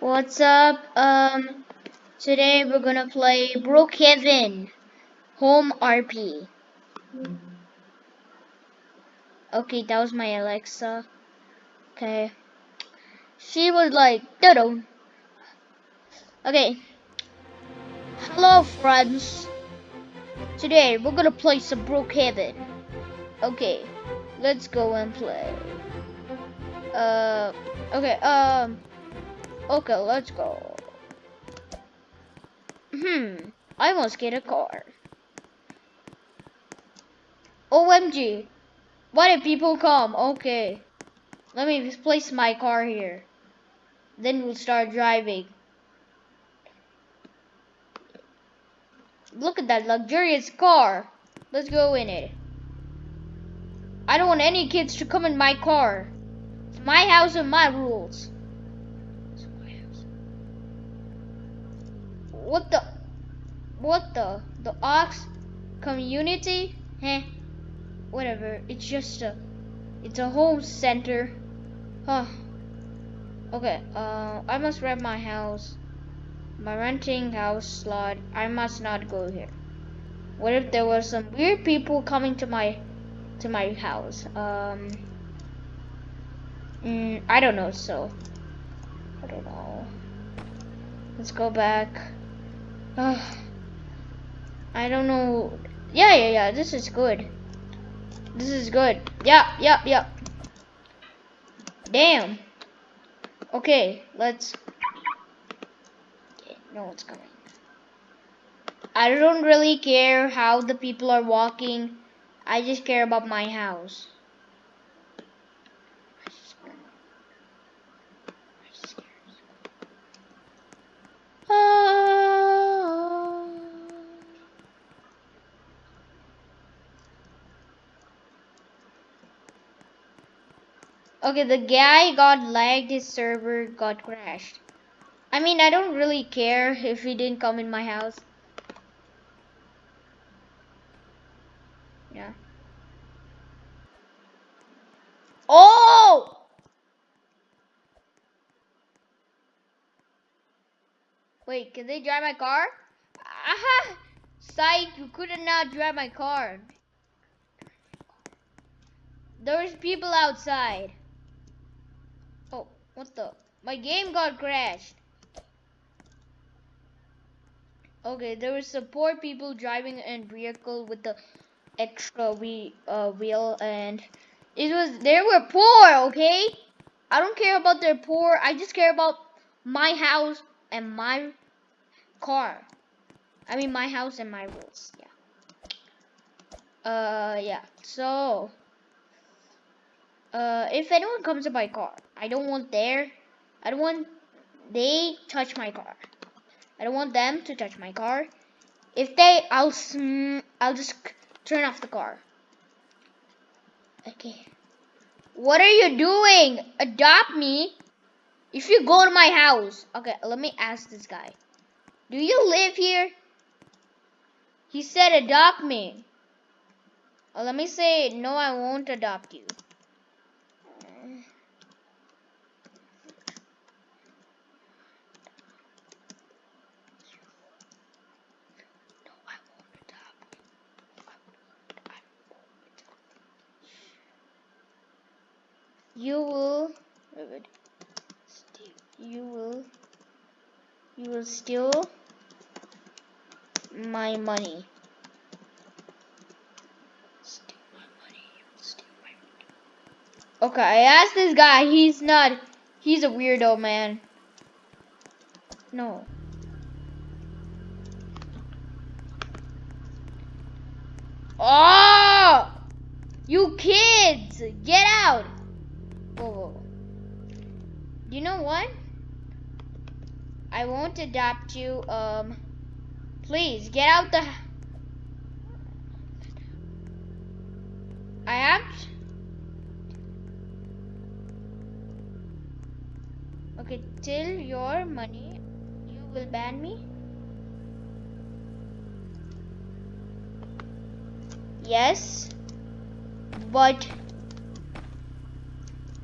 What's up? Um, today we're gonna play Brookhaven Home RP. Okay, that was my Alexa. Okay. She was like, dodo. Okay. Hello, friends. Today we're gonna play some Brookhaven. Okay, let's go and play. Uh, okay, um. Okay, let's go. Hmm, I must get a car. OMG, why did people come? Okay, let me place my car here. Then we'll start driving. Look at that luxurious car. Let's go in it. I don't want any kids to come in my car. It's my house and my rules. What the? What the? The Ox community? Heh. Whatever. It's just a. It's a home center. Huh. Okay. Uh, I must rent my house. My renting house slot. I must not go here. What if there were some weird people coming to my to my house? Um. Mm, I don't know. So. I don't know. Let's go back. Uh, I don't know. Yeah, yeah, yeah. This is good. This is good. Yeah, yeah, yeah. Damn. Okay, let's. Okay, no one's coming. I don't really care how the people are walking. I just care about my house. Okay, the guy got lagged, his server got crashed. I mean, I don't really care if he didn't come in my house. Yeah. Oh! Wait, can they drive my car? Aha! Psych, you could not drive my car. There's people outside. What the? My game got crashed. Okay, there was some poor people driving a vehicle with the extra we, uh, wheel and it was, they were poor, okay? I don't care about their poor. I just care about my house and my car. I mean, my house and my rules. Yeah. Uh, yeah. So, uh, if anyone comes to my car, I don't want their, I don't want they touch my car. I don't want them to touch my car. If they, I'll, I'll just turn off the car. Okay. What are you doing? Adopt me. If you go to my house. Okay, let me ask this guy. Do you live here? He said adopt me. Well, let me say, no, I won't adopt you. You will you will you will steal my money. Okay, I asked this guy, he's not, he's a weirdo, man. No. Oh! You kids! Get out! Whoa, whoa. You know what? I won't adopt you. Um, please get out the. I have. Okay, till your money, you will ban me. Yes, but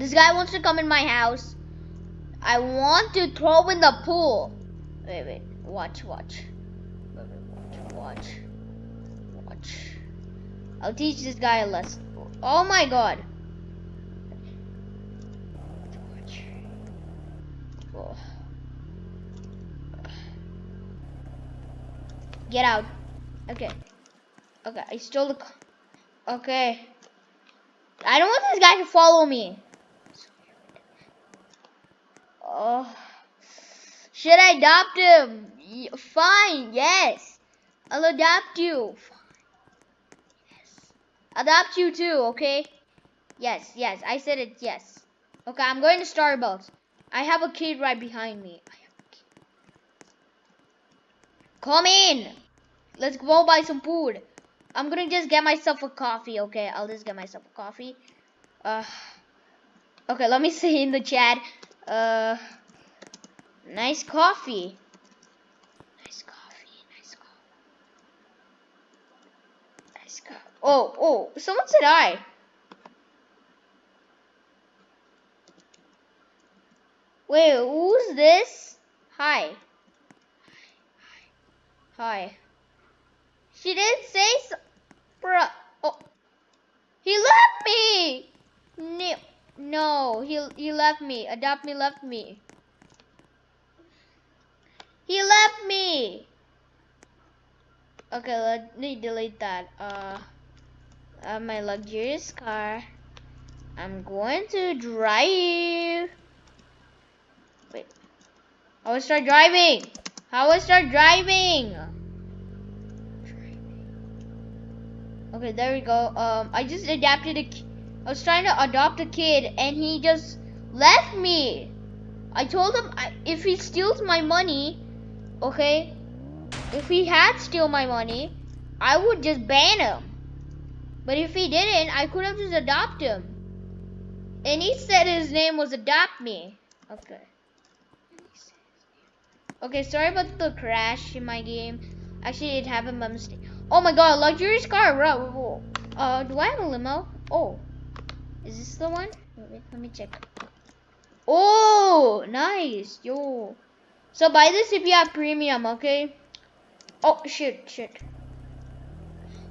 this guy wants to come in my house. I want to throw in the pool. Wait, wait, watch, watch. Watch, watch. I'll teach this guy a lesson. Oh my god. Watch. Oh. Get out. Okay. Okay, I stole the. Okay. I don't want this guy to follow me. Oh. Should I adopt him? Fine, yes. I'll adopt you. Yes. Adopt you too, okay? Yes, yes, I said it, yes. Okay, I'm going to Starbucks. I have a kid right behind me. Come in. Let's go buy some food. I'm gonna just get myself a coffee, okay? I'll just get myself a coffee. Uh, okay, let me see in the chat. Uh, nice coffee. Nice coffee. Nice coffee. Nice coffee. Oh, oh, someone said hi. Wait, who's this? Hi. Hi. She didn't say so. Bruh. Oh. He left me. No. No, he he left me. Adopt me left me. He left me. Okay, let me delete that. Uh, uh my luxurious car. I'm going to drive. Wait. I start driving? How I start driving? Okay, there we go. Um, I just adapted a. was trying to adopt a kid, and he just left me. I told him if he steals my money, okay, if he had steal my money, I would just ban him. But if he didn't, I could have just adopted him. And he said his name was Adopt Me. Okay. Okay, sorry about the crash in my game. Actually, it happened by mistake. Oh my god, luxurious car. Uh, do I have a limo? Oh. Is this the one? Wait, let me check. Oh, nice. Yo. So buy this if you have premium, okay? Oh, shit, shit.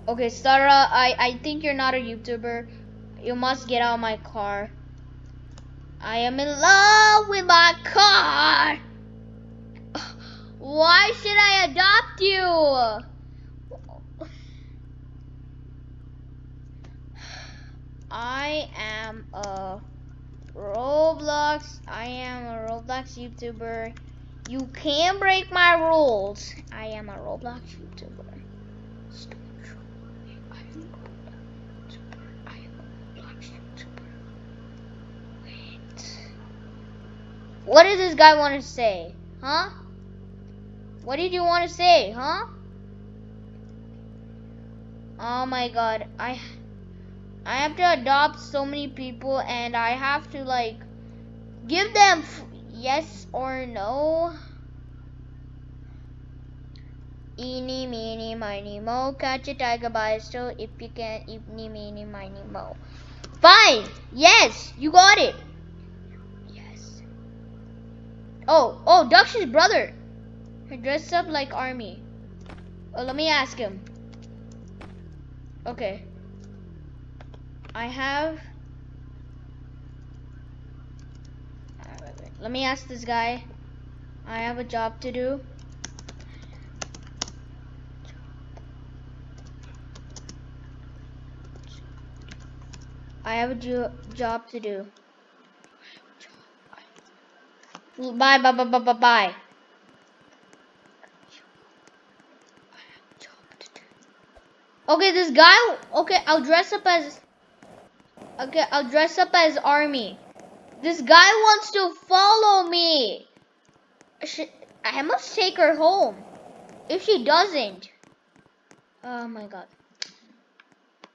Okay, Sarah, I, I think you're not a YouTuber. You must get out of my car. I am in love with my car. Why should I adopt you? I am a Roblox. I am a Roblox YouTuber. You can't break my rules. I am a Roblox YouTuber. What does this guy want to say? Huh? What did you want to say, huh? Oh my god. I I have to adopt so many people and I have to like give them yes or no. Eeny, meeny, miny, mo. Catch a tiger by its toe if you can. Eeny, meeny, miny, mo. Fine. Yes, you got it. Yes. Oh, oh, Dux's brother. He dressed up like army. Oh, let me ask him. Okay. I have. Let me ask this guy. I have a job to do. I have a jo- job to do. Bye, bye, bye, bye, bye, bye. Okay, this guy. Okay, I'll dress up as. Okay, I'll dress up as army. This guy wants to follow me. I must take her home. If she doesn't. Oh my god.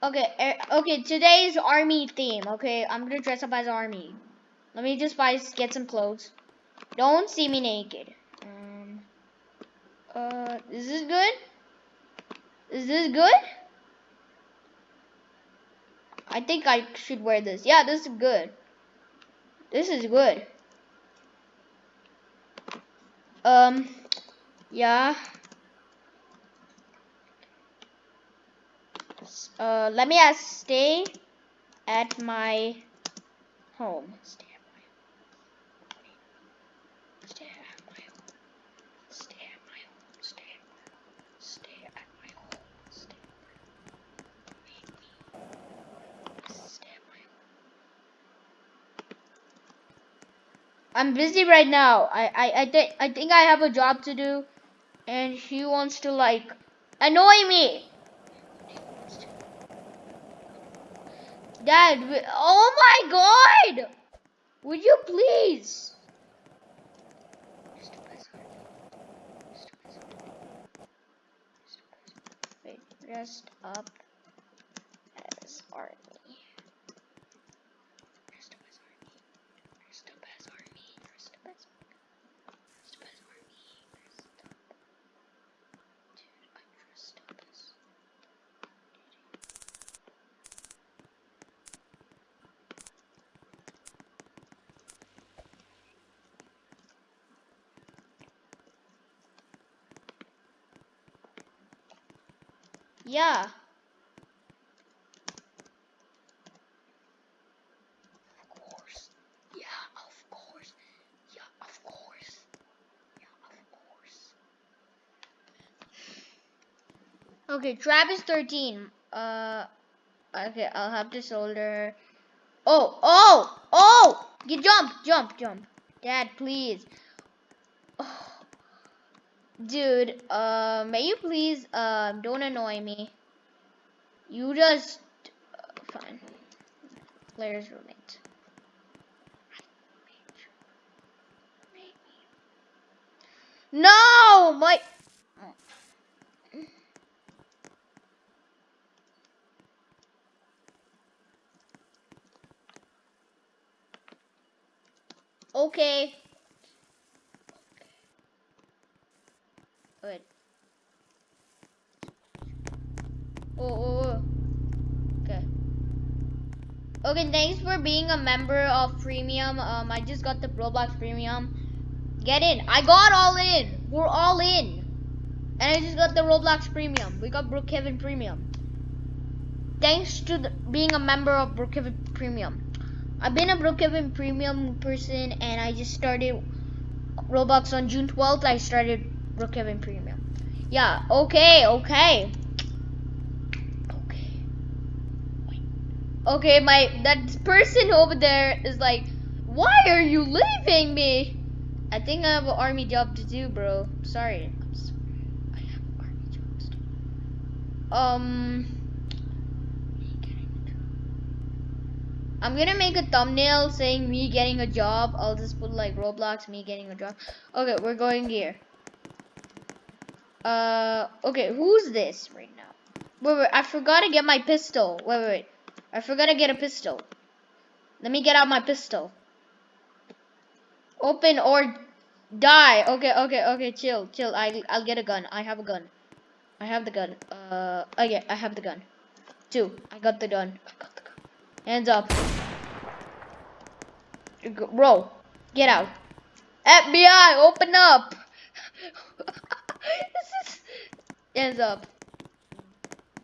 Okay, er, okay, today's army theme. Okay, I'm gonna dress up as army. Let me just buy get some clothes. Don't see me naked. Um. Uh. Is this good? Is this good? I think I should wear this. Yeah, this is good. This is good. Um. Yeah. Uh, let me ask, stay at my home. Stay at my home. Stay at my home. Stay at my home. Stay at my home. Stay at my home. Stay at my home. Stay at my home. I'm busy right now. I I I think I think I have a job to do, and he wants to like annoy me. Dad, oh my god! Would you please? Rest up as army. Rest up as army. Rest up as army. Rest up as Rest up as army. Rest up. Dude, I'm dressed up as Yeah. Of course. Yeah, of course. Yeah, of course. Yeah, of course. Yeah, of course. Yeah, of course. Yeah, of course. Okay, Travis 13. Uh, okay, I'll have to solder. Oh, oh, oh! You jump, jump, jump. Dad, please. Dude, uh, may you please, uh, don't annoy me. You just, uh, fine. Player's roommate. No, my. Okay. Wait. Oh, oh, oh. Okay. Okay, thanks for being a member of Premium. Um, I just got the Roblox Premium. Get in. I got all in. We're all in. And I just got the Roblox Premium. We got Brookhaven Premium. Thanks to the, being a member of Brookhaven Premium. I've been a Brookhaven Premium person and I just started Roblox on June 12th. I started Brookhaven Premium. Yeah, okay, okay. Okay. Okay, my that person over there is like, why are you leaving me? I think I have an army job to do, bro. Sorry. I'm sorry. I have army jobs to do. Um I'm gonna make a thumbnail saying me getting a job. I'll just put like Roblox, me getting a job. Okay, we're going here. Uh, okay, who's this right now? Wait, wait, I forgot to get my pistol. Wait, wait, wait. I forgot to get a pistol. Let me get out my pistol. Open or die. Okay, okay, okay, chill, chill. I, I'll get a gun. I have a gun. I have the gun. Uh, oh yeah, I have the gun. Two. I got the gun. I got the gun. Hands up. Bro, get out. FBI, open up. this is hands up.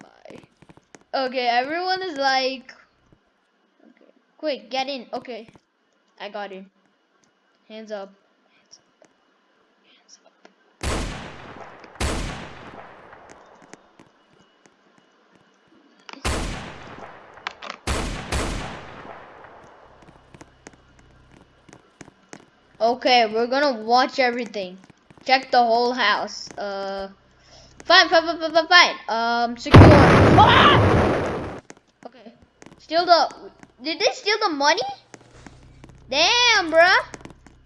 Bye. Okay, everyone is like Okay. Quick, get in. Okay. I got in. Hands up. Hands up. Hands up. Okay, we're gonna watch everything. Check the whole house. Uh, fine, fine, fine, fine, fine, fine. Um, secure. Ah! Okay. Steal the. Did they steal the money? Damn, bruh.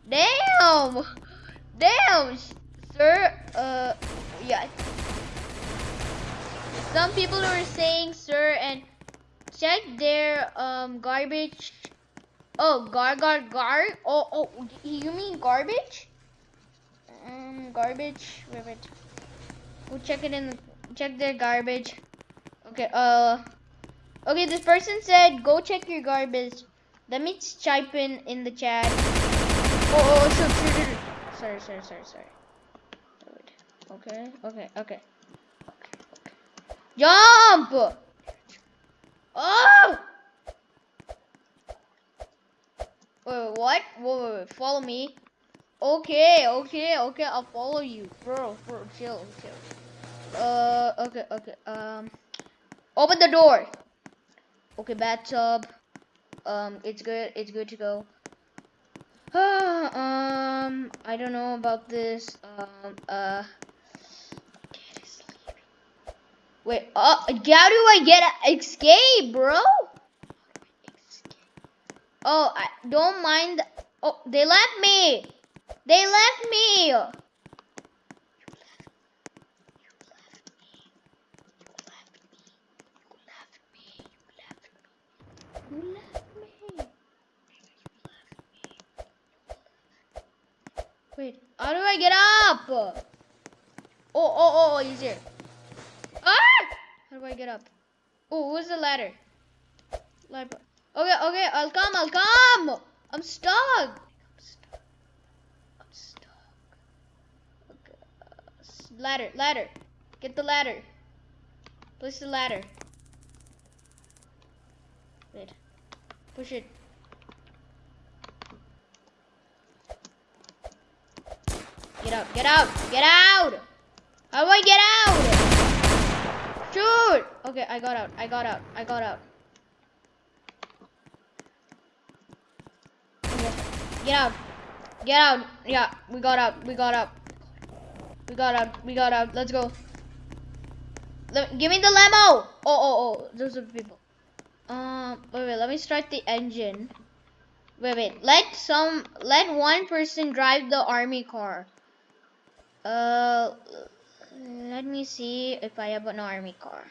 Damn. Damn, sir. Uh, yeah. Some people are saying, sir, and check their um garbage Oh, gar gar gar. Oh oh, you mean garbage? Um, garbage. Wait wait. Go check it in. The, check their garbage. Okay. Uh. Okay, this person said go check your garbage. Let me type in in the chat. Oh, oh, shoot, shoot, shoot. Sorry, sorry, sorry, sorry. Okay, okay, okay. Okay, okay. Jump! Oh! Wait, what? Wait, wait, wait, follow me. Okay, okay, okay, I'll follow you. Bro, bro, chill, chill. Uh, okay, okay, um. Open the door. Okay, bathtub. Um, it's good, it's good to go. um, I don't know about this. Um, uh. Wait, uh, how do I get escape, bro? Oh, I don't mind. Oh, they left me. They left me. Wait, how do I get up? Oh, oh, oh, he's here. Ah! How do I get up? Oh, who's the ladder? Ladder. Okay, okay, I'll come, I'll come. I'm stuck. I'm stuck. Okay. Uh, ladder, ladder. Get the ladder. Place the ladder. Wait. Push it. Get out, get out, get out! How do I get out? Shoot! Okay, I got out, I got out, I got out. Get out. Get out. Yeah, we got out. We got out. We got out. We got out. Let's go. Let, give me the limo. Oh, oh, oh. Those are people. Um, wait, wait. Let me start the engine. Wait, wait. Let some, let one person drive the army car. Uh, let me see if I have an army car.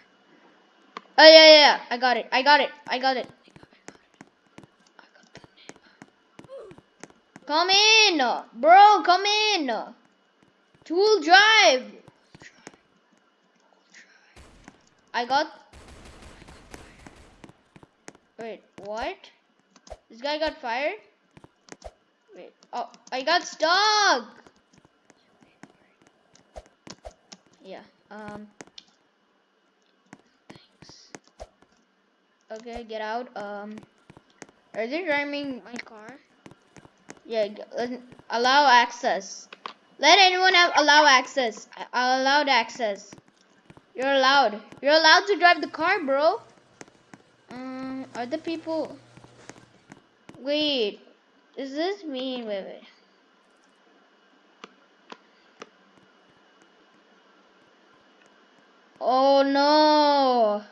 Oh, yeah, yeah, yeah. I got it. I got it. I got it. Come in, bro. Come in. Tool drive. I got. Wait, what? This guy got fired? Wait. Oh, I got stuck. Yeah. Um. Thanks. Okay, get out. Um. Are they driving my car? Yeah, allow access. Let anyone have allow access. Allowed access. You're allowed. You're allowed to drive the car, bro. Um, are the people? Wait, is this me? Wait, wait. Oh no.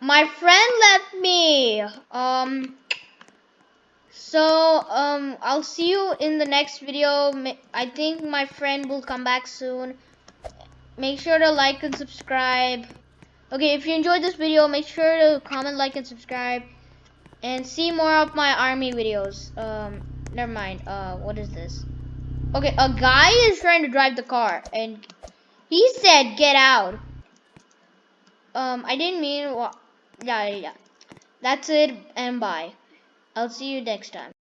My friend left me. Um. So, um, I'll see you in the next video. I think my friend will come back soon. Make sure to like and subscribe. Okay, if you enjoyed this video, make sure to comment, like, and subscribe. And see more of my army videos. Um, never mind. Uh, what is this? Okay, a guy is trying to drive the car. And he said, get out. Um, I didn't mean. Yeah, yeah. That's it, and bye. I'll see you next time.